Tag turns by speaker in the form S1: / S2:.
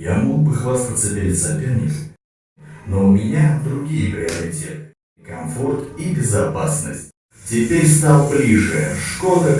S1: Я мог бы хвастаться перед соперником, но у меня другие приоритеты. Комфорт и безопасность. Теперь стал ближе. Шкода